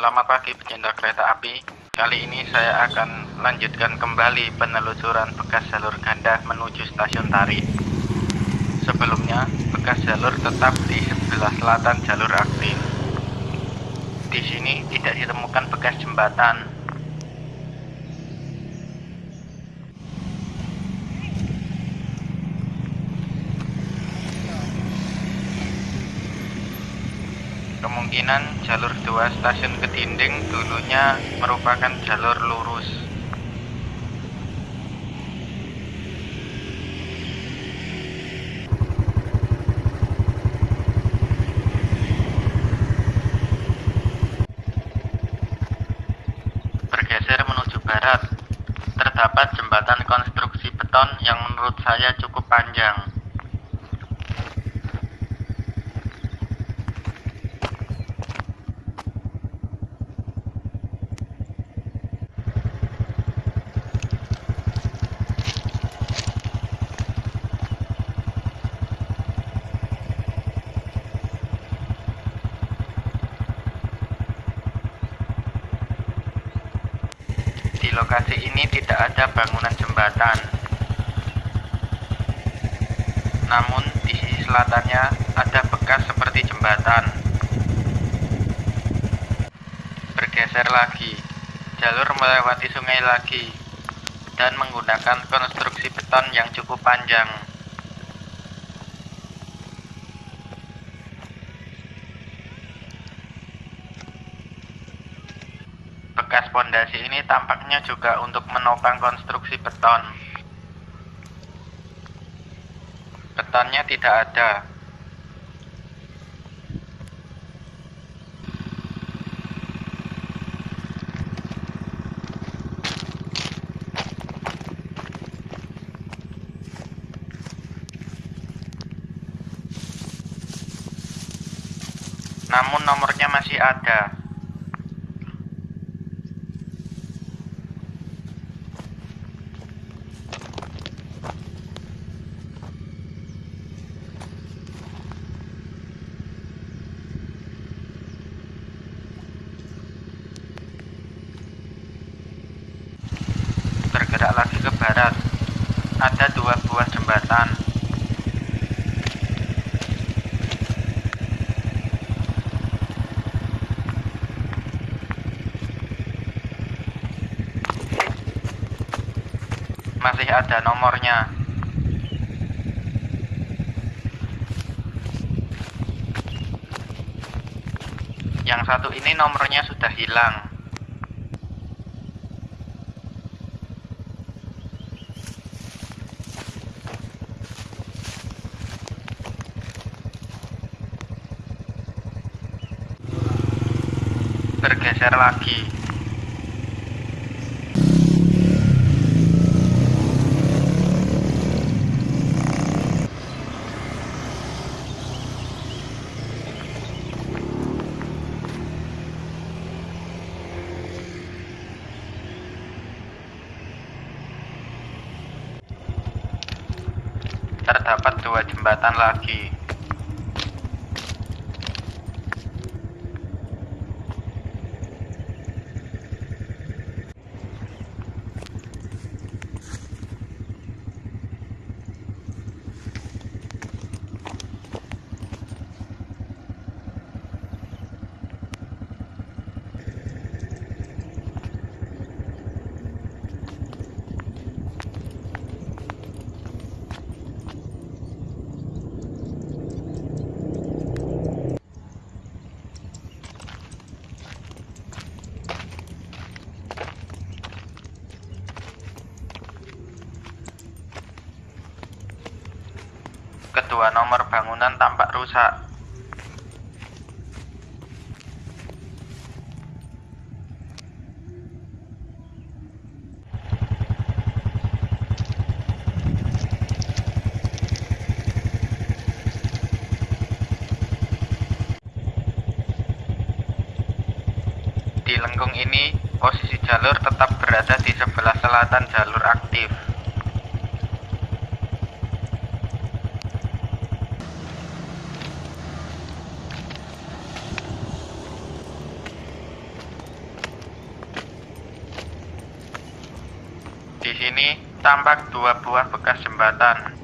Selamat pagi pecinta kereta api. Kali ini saya akan lanjutkan kembali penelusuran bekas jalur ganda menuju stasiun Tari. Sebelumnya, bekas jalur tetap di sebelah selatan jalur aktif. Di sini tidak ditemukan bekas jembatan. Kemungkinan jalur 2 stasiun Kedinding dulunya merupakan jalur lurus. Bergeser menuju barat, terdapat jembatan konstruksi beton yang menurut saya cukup panjang. Lokasi ini tidak ada bangunan jembatan. Namun di sisi selatannya ada bekas seperti jembatan. Bergeser lagi, jalur melewati sungai lagi dan menggunakan konstruksi beton yang cukup panjang. Bekas pondasi ini tampaknya juga untuk menopang konstruksi beton. Betonnya tidak ada. Namun nomornya masih ada. bergerak lagi ke barat. Ada dua buah jembatan. Masih ada nomornya. Yang satu ini nomornya sudah hilang. Bergeser lagi. Terdapat dua jembatan lagi. Kedua nomor bangunan tampak rusak. Di lengkung ini, posisi jalur tetap berada di sebelah selatan jalur aktif. sini tampak dua buah bekas jembatan.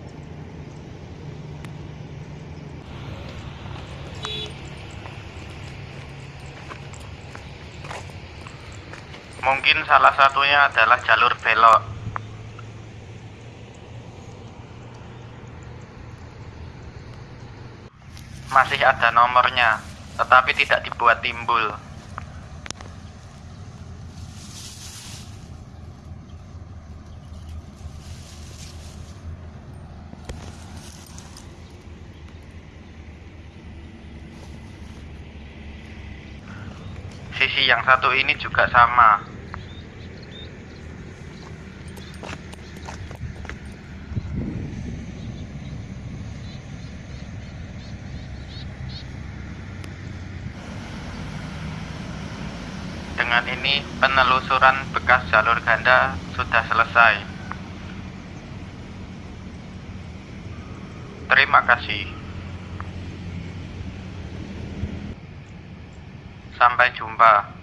Mungkin salah satunya adalah jalur belok. Masih ada nomornya, tetapi tidak dibuat timbul. Sisi yang satu ini juga sama. Dengan ini, penelusuran bekas jalur ganda sudah selesai. Terima kasih. Sampai jumpa.